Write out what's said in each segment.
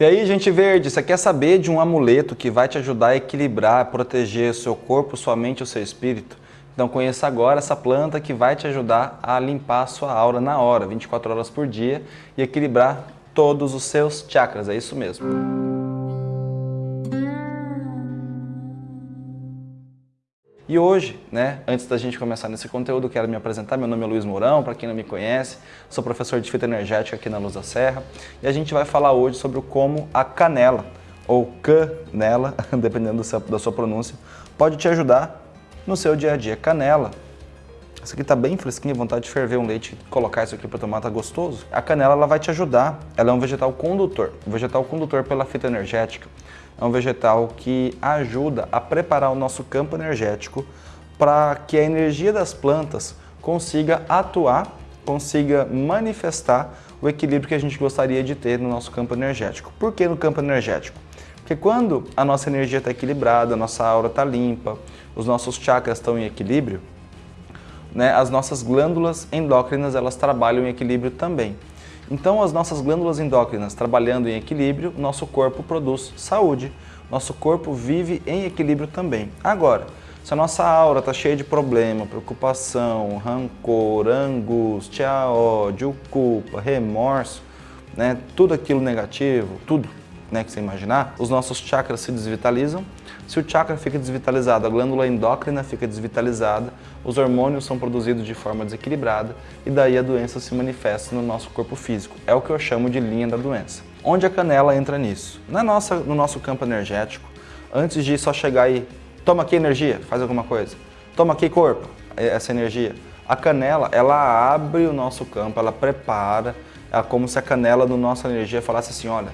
E aí, gente verde, você quer saber de um amuleto que vai te ajudar a equilibrar, proteger seu corpo, sua mente e o seu espírito? Então conheça agora essa planta que vai te ajudar a limpar a sua aura na hora, 24 horas por dia e equilibrar todos os seus chakras, é isso mesmo. E hoje, né, antes da gente começar nesse conteúdo, quero me apresentar. Meu nome é Luiz Mourão, para quem não me conhece, sou professor de fitoenergética aqui na Luz da Serra. E a gente vai falar hoje sobre como a canela, ou canela, dependendo da sua pronúncia, pode te ajudar no seu dia a dia. Canela, essa aqui está bem fresquinha, vontade de ferver um leite colocar isso aqui para tomar, tá gostoso. A canela ela vai te ajudar, ela é um vegetal condutor, um vegetal condutor pela fitoenergética é um vegetal que ajuda a preparar o nosso campo energético para que a energia das plantas consiga atuar, consiga manifestar o equilíbrio que a gente gostaria de ter no nosso campo energético. Por que no campo energético? Porque quando a nossa energia está equilibrada, a nossa aura está limpa, os nossos chakras estão em equilíbrio, né, as nossas glândulas endócrinas elas trabalham em equilíbrio também. Então, as nossas glândulas endócrinas trabalhando em equilíbrio, nosso corpo produz saúde, nosso corpo vive em equilíbrio também. Agora, se a nossa aura está cheia de problema, preocupação, rancor, angústia, ódio, culpa, remorso, né, tudo aquilo negativo, tudo né, que você imaginar, os nossos chakras se desvitalizam. Se o chakra fica desvitalizado, a glândula endócrina fica desvitalizada, os hormônios são produzidos de forma desequilibrada e daí a doença se manifesta no nosso corpo físico. É o que eu chamo de linha da doença. Onde a canela entra nisso? Na nossa, no nosso campo energético, antes de só chegar e toma aqui energia, faz alguma coisa, toma aqui corpo, essa energia. A canela, ela abre o nosso campo, ela prepara, é como se a canela do nossa energia falasse assim, olha,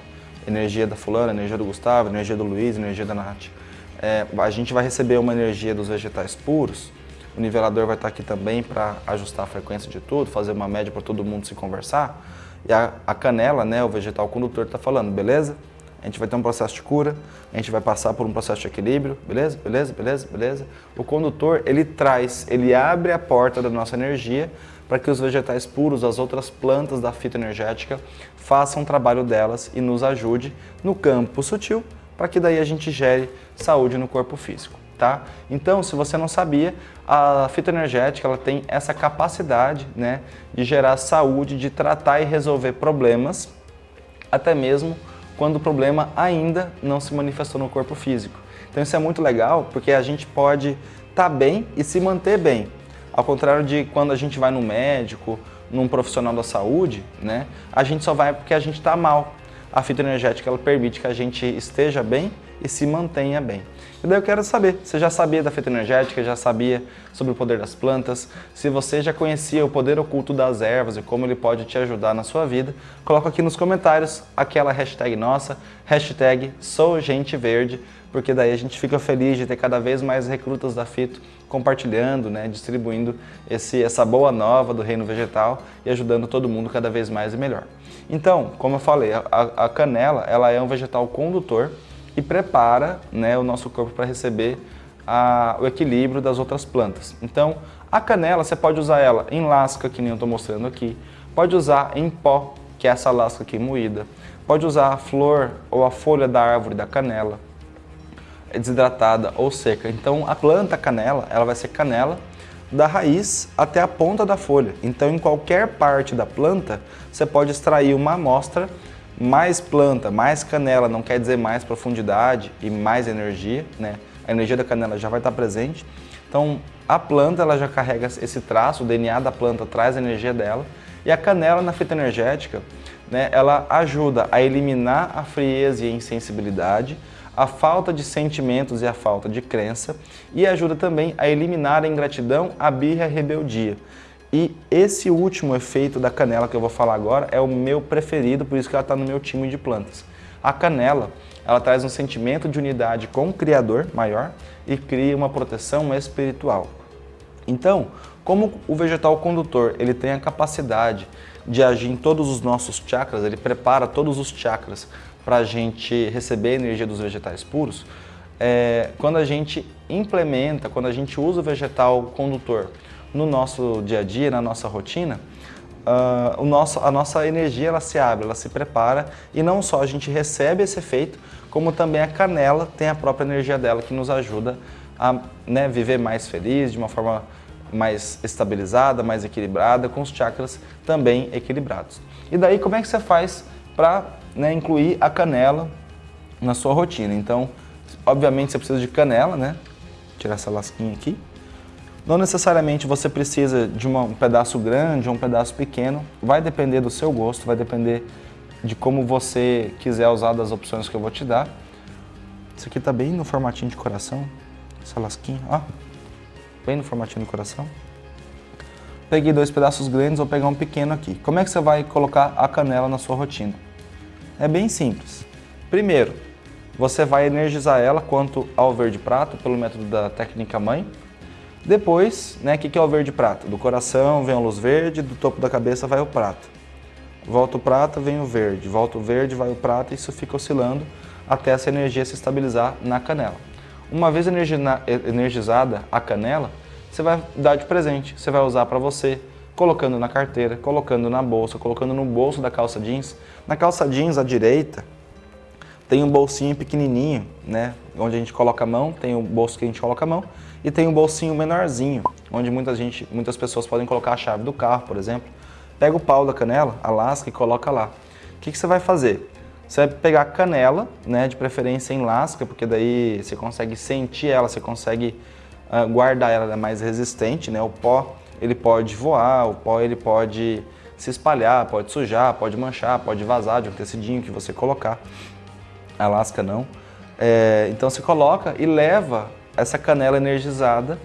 energia da fulana, energia do Gustavo, energia do Luiz, energia da Nath. É, a gente vai receber uma energia dos vegetais puros, o nivelador vai estar aqui também para ajustar a frequência de tudo, fazer uma média para todo mundo se conversar. E a, a canela, né, o vegetal condutor, está falando, beleza? A gente vai ter um processo de cura, a gente vai passar por um processo de equilíbrio, beleza? Beleza, beleza, beleza? O condutor, ele traz, ele abre a porta da nossa energia para que os vegetais puros, as outras plantas da fitoenergética, façam o trabalho delas e nos ajude no campo sutil, para que daí a gente gere saúde no corpo físico. Tá? Então, se você não sabia, a fitoenergética ela tem essa capacidade né, de gerar saúde, de tratar e resolver problemas, até mesmo quando o problema ainda não se manifestou no corpo físico. Então isso é muito legal, porque a gente pode estar tá bem e se manter bem. Ao contrário de quando a gente vai no médico, num profissional da saúde, né, a gente só vai porque a gente está mal. A fitoenergética ela permite que a gente esteja bem e se mantenha bem. E daí eu quero saber, você já sabia da fitoenergética, já sabia sobre o poder das plantas? Se você já conhecia o poder oculto das ervas e como ele pode te ajudar na sua vida, coloca aqui nos comentários aquela hashtag nossa, hashtag SouGenteVerde, porque daí a gente fica feliz de ter cada vez mais recrutas da Fito compartilhando, né, distribuindo esse, essa boa nova do reino vegetal e ajudando todo mundo cada vez mais e melhor. Então, como eu falei, a, a canela ela é um vegetal condutor e prepara né, o nosso corpo para receber a, o equilíbrio das outras plantas. Então, a canela, você pode usar ela em lasca, que nem eu estou mostrando aqui, pode usar em pó, que é essa lasca aqui moída, pode usar a flor ou a folha da árvore da canela, desidratada ou seca. Então a planta canela, ela vai ser canela da raiz até a ponta da folha. Então em qualquer parte da planta, você pode extrair uma amostra, mais planta, mais canela, não quer dizer mais profundidade e mais energia, né? A energia da canela já vai estar presente. Então a planta ela já carrega esse traço, o DNA da planta traz a energia dela. E a canela na fita energética, né, ela ajuda a eliminar a frieza e a insensibilidade, a falta de sentimentos e a falta de crença e ajuda também a eliminar a ingratidão, a birra e a rebeldia. E esse último efeito da canela que eu vou falar agora é o meu preferido, por isso que ela está no meu time de plantas. A canela, ela traz um sentimento de unidade com o Criador maior e cria uma proteção espiritual. Então, como o vegetal condutor ele tem a capacidade de agir em todos os nossos chakras, ele prepara todos os chakras para a gente receber a energia dos vegetais puros, é, quando a gente implementa, quando a gente usa o vegetal condutor no nosso dia a dia, na nossa rotina, uh, o nosso, a nossa energia ela se abre, ela se prepara e não só a gente recebe esse efeito, como também a canela tem a própria energia dela que nos ajuda a né, viver mais feliz, de uma forma mais estabilizada, mais equilibrada, com os chakras também equilibrados. E daí como é que você faz para né, incluir a canela na sua rotina? Então, obviamente você precisa de canela, né? Tirar essa lasquinha aqui. Não necessariamente você precisa de uma, um pedaço grande ou um pedaço pequeno, vai depender do seu gosto, vai depender de como você quiser usar das opções que eu vou te dar. Isso aqui tá bem no formatinho de coração, essa lasquinha, ó, bem no formatinho de coração. Peguei dois pedaços grandes, vou pegar um pequeno aqui. Como é que você vai colocar a canela na sua rotina? É bem simples. Primeiro, você vai energizar ela quanto ao verde prato, pelo método da técnica mãe, depois, né, o que, que é o verde prata? Do coração vem a luz verde, do topo da cabeça vai o prata. Volta o prata, vem o verde. Volta o verde, vai o prata e isso fica oscilando até essa energia se estabilizar na canela. Uma vez energizada a canela, você vai dar de presente. Você vai usar para você, colocando na carteira, colocando na bolsa, colocando no bolso da calça jeans. Na calça jeans à direita, tem um bolsinho pequenininho, né, onde a gente coloca a mão, tem o bolso que a gente coloca a mão, e tem um bolsinho menorzinho, onde muita gente, muitas pessoas podem colocar a chave do carro, por exemplo. Pega o pau da canela, a lasca e coloca lá. O que, que você vai fazer? Você vai pegar a canela, né, de preferência em lasca, porque daí você consegue sentir ela, você consegue uh, guardar ela, ela é mais resistente, né? O pó, ele pode voar, o pó ele pode se espalhar, pode sujar, pode manchar, pode vazar de um tecidinho que você colocar. A lasca não. É, então você coloca e leva essa canela energizada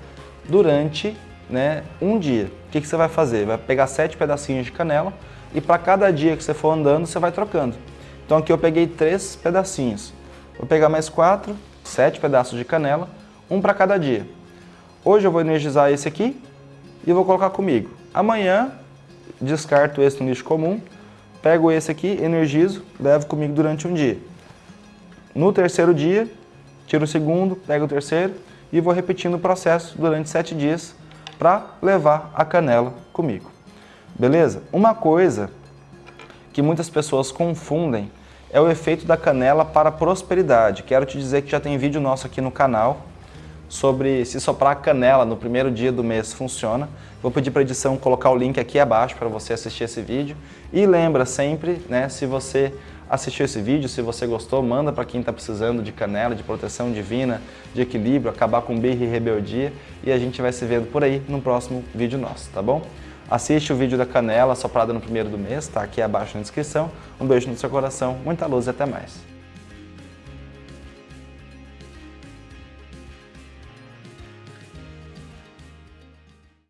durante né, um dia. O que, que você vai fazer? Vai pegar sete pedacinhos de canela e para cada dia que você for andando, você vai trocando. Então aqui eu peguei três pedacinhos. Vou pegar mais quatro, sete pedaços de canela, um para cada dia. Hoje eu vou energizar esse aqui e vou colocar comigo. Amanhã descarto esse no lixo comum, pego esse aqui, energizo, levo comigo durante um dia. No terceiro dia, tiro o segundo, pego o terceiro e vou repetindo o processo durante sete dias para levar a canela comigo. Beleza? Uma coisa que muitas pessoas confundem é o efeito da canela para prosperidade. Quero te dizer que já tem vídeo nosso aqui no canal sobre se soprar canela no primeiro dia do mês funciona. Vou pedir para a edição colocar o link aqui abaixo para você assistir esse vídeo. E lembra sempre, né, se você assistiu esse vídeo, se você gostou, manda para quem está precisando de canela, de proteção divina, de equilíbrio, acabar com birra e rebeldia e a gente vai se vendo por aí no próximo vídeo nosso, tá bom? Assiste o vídeo da canela soprada no primeiro do mês, tá aqui abaixo na descrição. Um beijo no seu coração, muita luz e até mais.